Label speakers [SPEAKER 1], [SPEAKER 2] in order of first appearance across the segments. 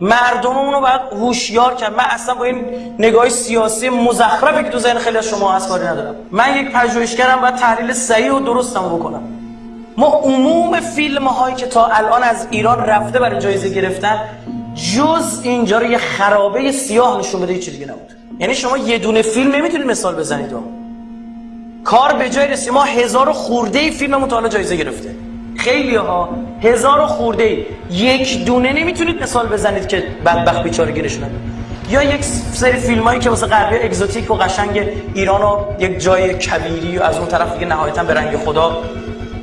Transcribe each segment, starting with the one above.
[SPEAKER 1] مردممون رو باید هوشیار کرد. من اصلا با این نگاه سیاسی مزخرفی که تو ذهن خیلی از شما هست کاری ندارم. من یک پژوهشگرم باید تحلیل صحیح و درستم بکنم. ما عموم فیلم هایی که تا الان از ایران رفته برای جایزه گرفتن جز اینجا رو یه خرابه سیاه نشون بده چیزی دیگه نبود. یعنی شما یه دونه فیلم نمی‌تونید مثال بزنید. کار به جای رسید. ما هزار خورده فیلم مطالعه جایزه گرفته. خیلی ها هزار خورده یک دونه نمی‌تونید مثال بزنید که بدبخت بیچاره گیرش یا یک سری فیلم هایی که واسه غربی اگزوتیک و قشنگ ایران رو یک جای کبیری و از اون طرف دیگه نهایتا به رنگ خدا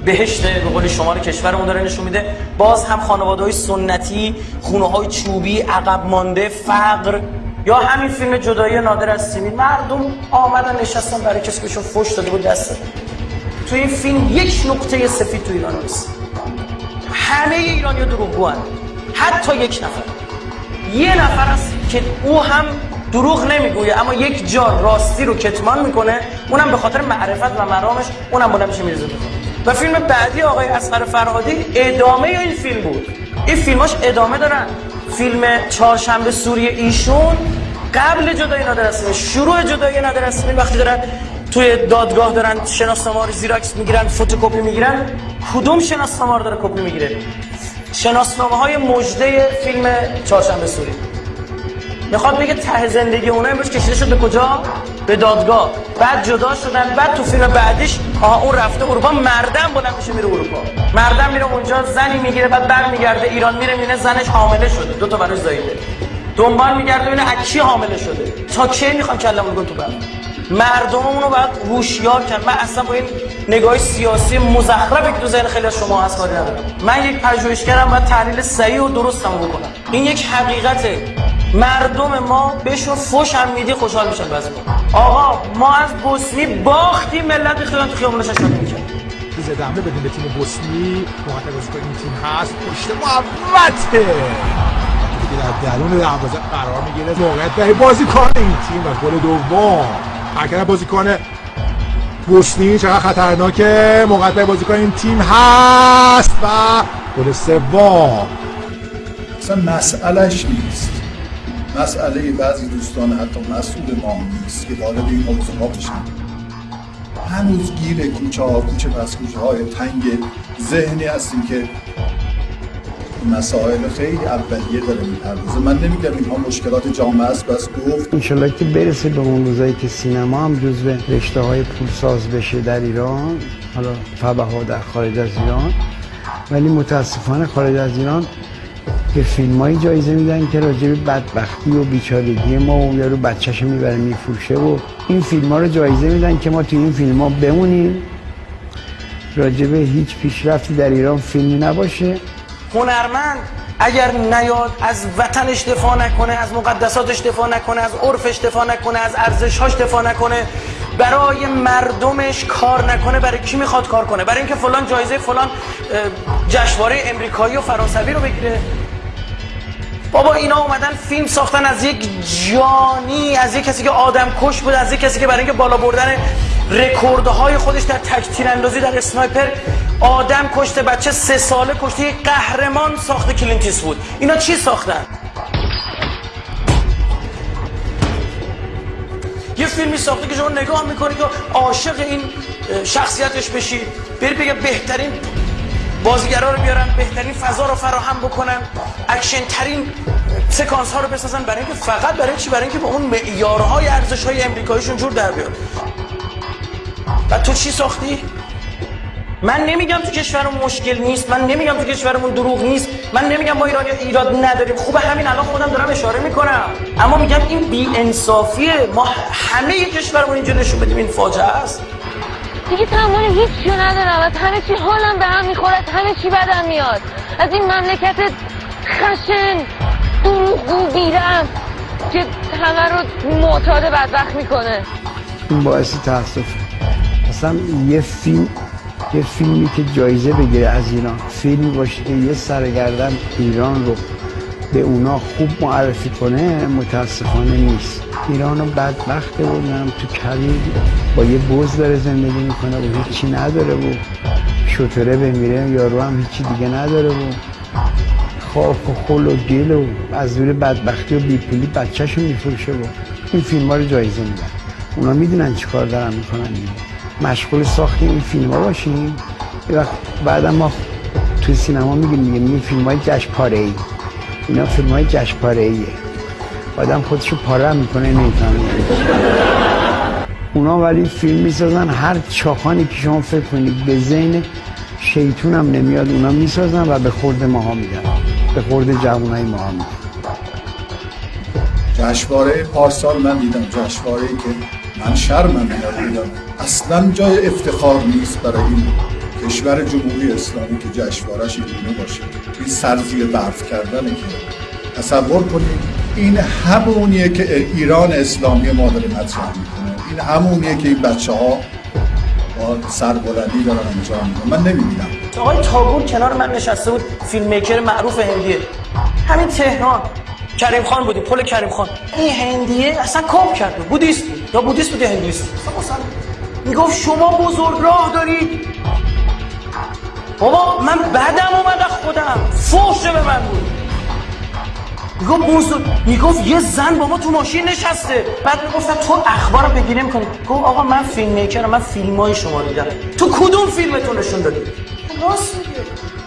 [SPEAKER 1] بهشت به قول شما رو کشورمون داره نشون میده. باز هم خانواده های سنتی خونه های چوبی عقب مانده فقر یا همین فیلم جدایی نادر از سیمین مردم آمدن نشستن برای کسی بهشون فوش داده بود دست. تو این فیلم یک نقطه سفید تو ایران نیست. همه ایرانی دروغگو حتی یک نفر. یه نفر است که او هم دروغ نمی‌گویه اما یک جا راستی رو کتمان می‌کنه. اونم به خاطر معرفت و مرامش اونم بلند میشه میرزه و فیلم بعدی آقای اصغر فرهادی ادامه این فیلم بود. این فیلماش ادامه دارن فیلم چهارشنبه سوری ایشون. قبل جدای نادر شروع جدای نادر وقتی دارن توی دادگاه دارن شناسنامه رو زیراکس می‌گیرن فتوکپی می‌گیرن. کدوم شناسنامه رو داره کپی می‌گیره؟ شناسنامه های مجده فیلم چهارشنبه سوری. می‌خواد بگه ته زندگی اونها امروز کشیده شد به کجا؟ به دادگاه. بعد جدا شدن بعد تو فیلم بعدیش آها اون رفته اروپا مردم بلند میشه میره اروپا. مردم میره اونجا زنی می‌گیره بعد برمیگرده ایران میره میره زنش حامله شده. دو تا براش زایده دنبال میگرده ببینه از کی حامله شده. تا کی می‌خوان کلمون تو بعد مردممون رو باید هوشیار کرد. من اصلا با این نگاه سیاسی مزخرفی که تو ذهن خیلی شما هست کاری ندارم. من یک پژوهشگرم باید تحلیل صحیح و درستم بکنم. این یک حقیقته. مردم ما بهشون فوش هم میدی خوشحال میشن بس آقا ما از بوسنی باختیم ملت خیلی تو خیابونش شده می‌کرد
[SPEAKER 2] روز دمه بدیم به تیم بوسنی. بازیکن این تیم هست. پشت محبته در درون دروازه قرار می‌گیره. موقعیت برای بازیکن این تیم و گل دوم. حرکت بازیکن بوسنی چقدر خطرناکه برای بازیکن این تیم هست و گل سوم.
[SPEAKER 3] اصلا مسئلهش نیست. مسئله بعضی دوستان حتی مسئول ما نیست که وارد این موضوع بشن. هنوز گیر کوچه ها کوچه پس کوچه های تنگ ذهنی هستیم که مسائل خیلی اولیه داره می‌پردازه. من نمیگم اینها مشکلات جامعه است بس گفت.
[SPEAKER 4] انشالله که برسه به اون روزایی که سینما هم جزو رشته های پولساز بشه در ایران حالا فبه ها در خارج از ایران. ولی متاسفانه خارج از ایران به فیلم های جایزه میدن که راجع به بدبختی و بیچارگی ما و یارو بچهش می‌بره میفروشه و این فیلم ها رو جایزه میدن که ما توی این فیلم ها بمونیم. راجع به هیچ پیشرفتی در ایران فیلمی نباشه.
[SPEAKER 1] هنرمند اگر نیاد از وطنش دفاع نکنه از مقدساتش دفاع نکنه از عرفش دفاع نکنه از ارزشهاش دفاع نکنه برای مردمش کار نکنه برای کی می‌خواد کار کنه؟ برای اینکه فلان جایزه فلان جشنواره امریکایی و فرانسوی رو بگیره. بابا اینا اومدن فیلم ساختن از یک جانی از یک کسی که آدم کش بود از یک کسی که برای اینکه بالا بردن رکوردهای خودش در تک تیراندازی در اسنایپر آدم کشته بچه سه ساله کشته یک قهرمان ساخته کلینت ایستوود. اینا چی ساختن؟ یه فیلمی ساخته که شما نگاه می‌کنی که عاشق این شخصیتش بشی. بری بگه بهترین بازیگرا رو بیارن بهترین فضا رو فراهم بکنن. اکشن ترین سکانس ها رو بسازن. برای اینکه فقط برای چی؟ برای اینکه به اون معیارهای ارزش های امریکاییشون جور در بیاد. و تو چی ساختی؟ من نمیگم تو کشورمون مشکل نیست من نمیگم تو کشورمون دروغ نیست من نمیگم ما ایرانی ایراد نداریم. خوبه همین الان خودم دارم اشاره می‌کنم. اما میگم این بی انصافیه. ما همه کشورمون اینجا نشون بدیم این فاجعه است.
[SPEAKER 5] دیگه تمام هیچی ندارم. از همه چی حالم به هم می‌خورد همه چی بدم میاد. از این مملکت خشن دروغگو بیرم که همه رو معتاد بدبخت می‌کنه.
[SPEAKER 4] این باعث تاسف. اصلا یه فیلم یه فیلمی که جایزه بگیره از ایران. فیلمی باشه که یه سرگردن ایران رو به اونا خوب معرفی کنه متاسفانه نیست. ایران رو بدبخته بودم تو کلی با یه بوز داره زندگی می‌کنه و هیچی نداره و شطوره بمیره. یارو هم هیچی دیگه نداره و خاک و خل و گل و از روی بدبختی و بیپولی بچهشو میفروشه و این فیلم ها رو جایزه میدن اونا می‌دونن چی کار دارن می‌کنن. دیگه مشغول ساخت این فیلم ها باشیم. یه وقت بعدا ما توی سینما میگیم میگیم این فیلم های جشنپاره ای اینا فیلم های جشنپاره ایه آدم خودشو پاره هم می‌کنه نمی‌فهمه. اونا ولی فیلم می‌سازن هر چاخانی که شما فکر کنید به ذهن شیطون هم نمیاد اونا می‌سازن و به خورد ماها میدن. به خورد جوانای ماها میدن.
[SPEAKER 3] جشنواره پارسال من دیدم جشنواره که من شرمم دیدم اصلا جای افتخار نیست برای این کشور جمهوری اسلامی که جشنوارهش اینگونه باشه. این سرزیر برف کردنه که تصور کنید این همونیه که ایران اسلامی ما داره مطرح می‌کنه. این همونیه که این بچه ها با سربلندی دارن انجام میدن. من نمی‌بینم
[SPEAKER 1] آقای تاگور کنار من نشسته بود فیلم میکر معروف هندیه. همین تهران. کریم خان بودی پل کریم خان. این هندیه اصلا کام کرده بودیست؟ بود یا بودیست بود یا هندویست اصلا می‌گفت شما بزرگ راه دارید. بابا من بعدم اومد از خودم. فوشه به من بود. می‌گفت بزرگ می‌گفت یه زن با ما تو ماشین نشسته. بعد می‌گفتم تو اخبار رو بگیری می‌کنی گفت آقا من فیلم میکرم من فیلم های شما رو دیدم. تو کدوم فیلمتون نشون دادی؟ راست میگه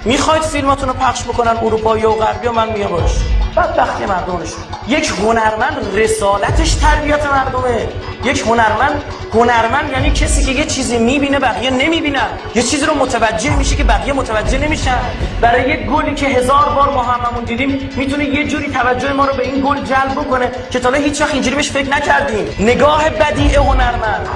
[SPEAKER 1] می‌خواید فیلماتون رو پخش بکنن اروپایی و غربی و من میگم باش. بدبختی مردمشون یک هنرمند رسالتش تربیت مردمه. یک هنرمند هنرمند یعنی کسی که یه چیزی می‌بینه بقیه نمی‌بینن. یه چیزی رو متوجه میشه که بقیه متوجه نمیشن. برای یک گلی که هزار بار ما هممون دیدیم می‌تونه یه جوری توجه ما رو به این گل جلب بکنه که تا هیچ وقت اینجوری بهش فکر نکردیم. نگاه بدیع هنرمند.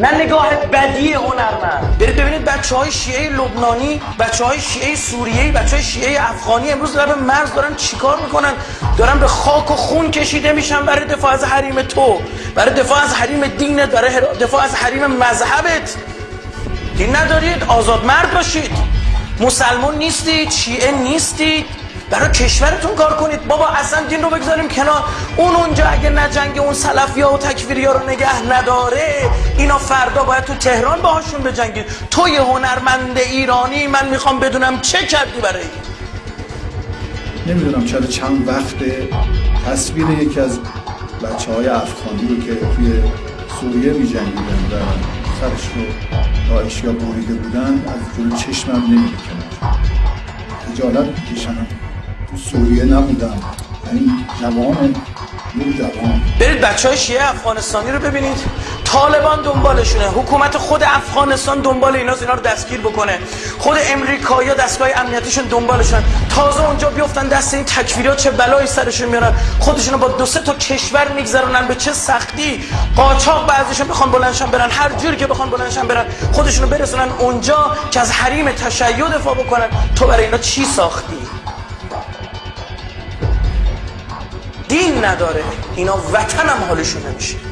[SPEAKER 1] نه نگاه بدی هنرمند برید ببینید بچه های شیعه لبنانی بچه های شیعه سوریهی بچه های شیعه افغانی امروز لب مرز دارن چیکار می‌کنن؟ دارن به خاک و خون کشیده میشن برای دفاع از حریم تو. برای دفاع از حریم دینت برای دفاع از حریم مذهبت. دین ندارید آزاد مرد باشید. مسلمان نیستید شیعه نیستید. برای کشورتون کار کنید. بابا اصلا دین رو بگذاریم کنار. اون اونجا اگه نجنگ اون سلفیا و تکفیریا رو نگه نداره اینا فردا باید تو تهران باهاشون بجنگید. تو یه هنرمند ایرانی من می‌خوام بدونم چه کردی برای
[SPEAKER 3] نمی‌دونم چرا چند وقت تصویر یکی از بچه های افغانی که توی سوریه می جنگیدن و سرش رو داعشیا بریده بودن از جلو چشمم نمی‌کنه. خجالت می‌کشم. تو سوریه نبودم. این جوان
[SPEAKER 1] برید بچه های شیعه افغانستانی رو ببینید. طالبان دنبالشونه. حکومت خود افغانستان دنبال ایناست اینا رو دستگیر بکنه. خود امریکایی دستگاه امنیتیشون دنبالشن تازه اونجا بیفتن دست این تکفیرها چه بلایی سرشون میارن. خودشونو با دو سه تا کشور میگذرونن. به چه سختی؟ قاچاق بعضیشون بخوان بلندشن برن. هر جوری که بخوان بلندشن برن خودشونو برسونن اونجا که از حریم تشیع دفاع بکنن. تو برای اینا چی ساختی؟ نداره. اینا وطن هم حالشون نمیشه.